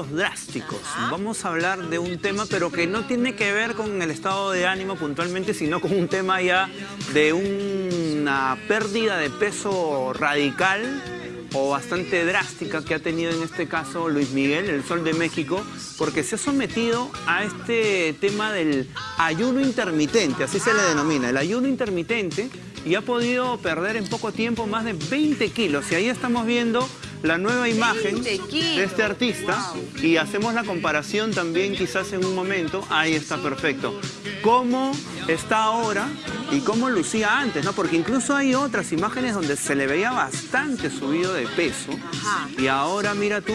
drásticos. Vamos a hablar de un tema, pero que no tiene que ver con el estado de ánimo puntualmente, sino con un tema ya de una pérdida de peso radical o bastante drástica que ha tenido en este caso Luis Miguel, el Sol de México, porque se ha sometido a este tema del ayuno intermitente, así se le denomina, el ayuno intermitente, y ha podido perder en poco tiempo más de 20 kilos. Y ahí estamos viendo la nueva imagen de este artista y hacemos la comparación también quizás en un momento. Ahí está perfecto. Cómo está ahora y cómo lucía antes, ¿no? Porque incluso hay otras imágenes donde se le veía bastante subido de peso y ahora mira tú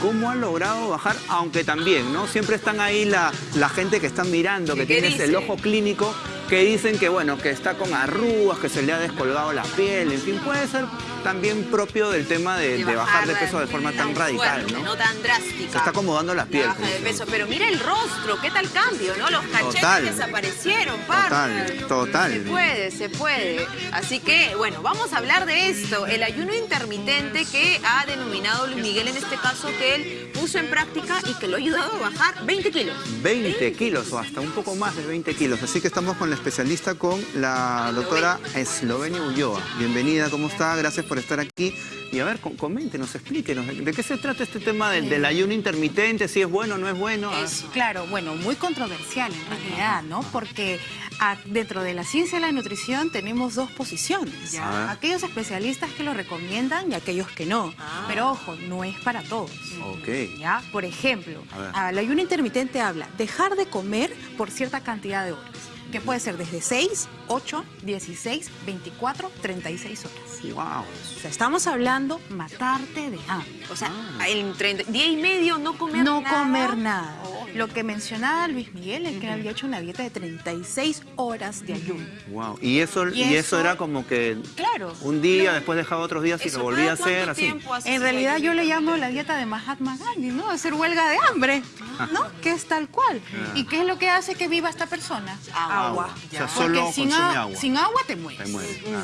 cómo ha logrado bajar, aunque también, ¿no? Siempre están ahí la, la gente que está mirando, que tiene el ojo clínico, que dicen que, bueno, que está con arrugas, que se le ha descolgado la piel, en fin, puede ser también propio del tema de, bajar, de peso de forma tan radical, ¿no? No tan drástica. Se está acomodando la piel. baja de peso, pero mira el rostro, qué tal cambio, ¿no? Los cachetes desaparecieron, Total, total. Se puede, se puede. Así que, bueno, vamos a hablar de esto, el ayuno intermitente que ha denominado Luis Miguel en este caso, que él puso en práctica y que lo ha ayudado a bajar 20 kilos. 20 kilos o hasta un poco más de 20 kilos. Así que estamos con la especialista, con la doctora Eslovenia Ulloa. Bienvenida, ¿cómo está? Gracias por estar aquí. Y a ver, coméntenos, explíquenos, ¿de qué se trata este tema del, ayuno intermitente? ¿Si es bueno o no es bueno? Ah. claro, bueno, muy controversial en realidad, ¿no? Porque ah, dentro de la ciencia de la nutrición tenemos dos posiciones. Aquellos especialistas que lo recomiendan y aquellos que no. Ah. Pero ojo, no es para todos. Ok. ¿Ya? Por ejemplo, el ayuno intermitente habla dejar de comer por cierta cantidad de horas que puede ser desde 6, 8, 16, 24, 36 horas. Wow. O sea, estamos hablando matarte de hambre. O sea, ah. el día y medio no comer nada. No comer nada. Lo que mencionaba Luis Miguel es que había hecho una dieta de 36 horas de ayuno. Wow. Y eso, y, eso, era como que claro, un día, después dejaba otros días y lo volvía a hacer así. En realidad yo le llamo la dieta de Mahatma Gandhi, ¿no? Hacer huelga de hambre, ¿no? Que es tal cual. Ah. ¿Y qué es lo que hace que viva esta persona? Agua. O sea, solo sin, agua. sin agua te mueres.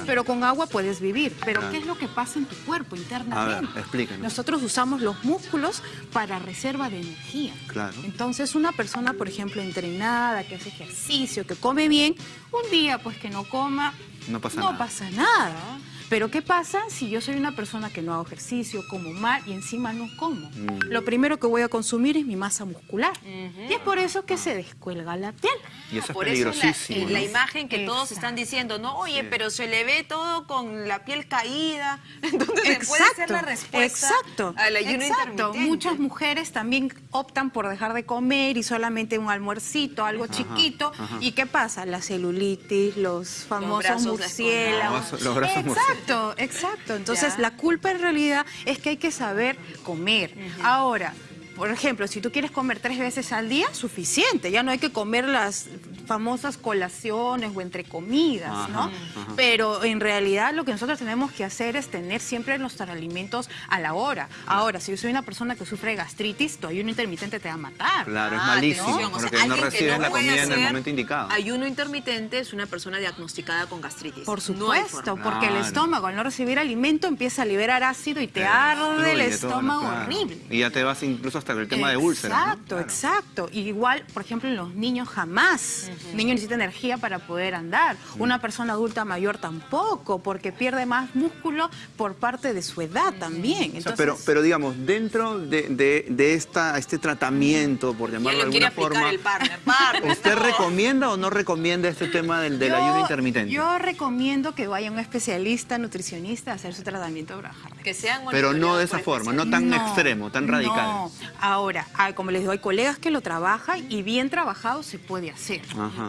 Pero con agua puedes vivir. Pero ¿qué es lo que pasa en tu cuerpo internamente? A ver, explícanos. Nosotros usamos los músculos para reserva de energía. Claro. Entonces, entonces una persona, por ejemplo, entrenada, que hace ejercicio, que come bien, un día pues que no coma, no pasa no nada. Pasa nada. Pero ¿qué pasa si yo soy una persona que no hago ejercicio, como mal y encima no como? Mm. Lo primero que voy a consumir es mi masa muscular. Y es por eso que se descuelga la piel. Y eso es peligrosísimo. la, imagen que todos están diciendo, no, oye, pero se le ve todo con la piel caída. Entonces puede ser la respuesta exacto, al ayuno exacto. Muchas mujeres también optan por dejar de comer y solamente un almuercito, algo chiquito. ¿Y qué pasa? La celulitis, los famosos murciélagos. Los, brazos Exacto, exacto. Entonces la culpa en realidad es que hay que saber comer. Ahora, por ejemplo, si tú quieres comer tres veces al día, suficiente. Ya no hay que comer las famosas colaciones o entre comidas, ¿no? Pero en realidad lo que nosotros tenemos que hacer es tener siempre nuestros alimentos a la hora. Ahora, si yo soy una persona que sufre gastritis, tu ayuno intermitente te va a matar. Claro, es malísimo, ¿no? porque no recibes la comida en el momento indicado. Ayuno intermitente es una persona diagnosticada con gastritis. Por supuesto, porque el estómago al no recibir alimento empieza a liberar ácido y te arde el estómago horrible. Y ya te vas incluso hasta el tema de úlceras. Exacto, exacto. Igual, por ejemplo, en los niños jamás niño necesita energía para poder andar. Una persona adulta mayor tampoco, porque pierde más músculo por parte de su edad también. pero, pero digamos, dentro de, de, esta, este tratamiento, por llamarlo de alguna forma, el partner, ¿usted recomienda o no recomienda este tema del, del ayuno intermitente? Yo recomiendo que vaya un especialista nutricionista a hacer su tratamiento para bajar. Que sean Pero no de esa forma, no tan extremo, tan radical. No. Ahora, como les digo, hay colegas que lo trabajan y bien trabajado se puede hacer.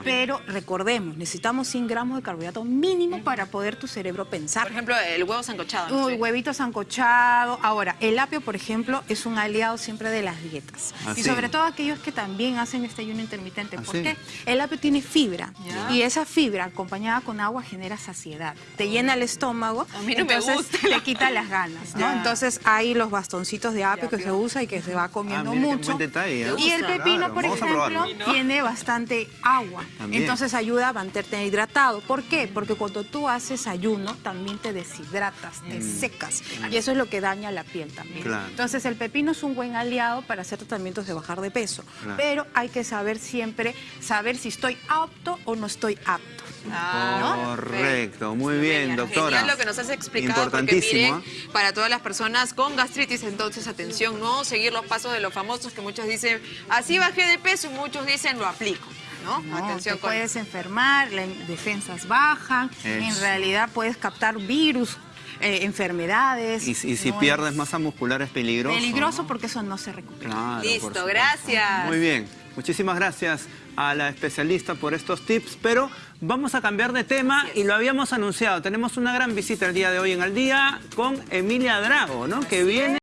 Pero recordemos, necesitamos 100 gramos de carbohidrato mínimo para poder tu cerebro pensar. Por ejemplo, el huevo sancochado. El huevito sancochado. Ahora, el apio, por ejemplo, es un aliado siempre de las dietas. Ah, y sobre todo aquellos que también hacen este ayuno intermitente. ¿Por qué? El apio tiene fibra. Y esa fibra acompañada con agua genera saciedad. Te llena el estómago, entonces te quita las ganas. Entonces hay los bastoncitos de apio que se usa y que se va comiendo ah, mucho. ¿eh? Y el pepino, por ejemplo, tiene bastante agua. Agua. También. Entonces ayuda a mantenerte hidratado. ¿Por qué? Porque cuando tú haces ayuno también te deshidratas, te secas. Y eso es lo que daña la piel también. Mm. Claro. Entonces el pepino es un buen aliado para hacer tratamientos de bajar de peso. Claro. Pero hay que saber siempre, saber si estoy apto o no estoy apto. Ah, Correcto, muy bien, doctora. Genial lo que nos has explicado, porque Importantísimo, miren, ¿eh? para todas las personas con gastritis, entonces atención, no seguir los pasos de los famosos que muchos dicen, así bajé de peso y muchos dicen, lo aplico, ¿no? No, atención te con puedes enfermar, las defensas bajan, en Eso. realidad puedes captar virus, eh, enfermedades. Y, y si No pierdes es masa muscular es peligroso. Peligroso ¿no? porque eso no se recupera. Claro, Listo, gracias. Muy bien, muchísimas gracias a la especialista por estos tips, pero vamos a cambiar de tema y lo habíamos anunciado. Tenemos una gran visita el día de hoy en Al Día con Emilia Drago, ¿no? que viene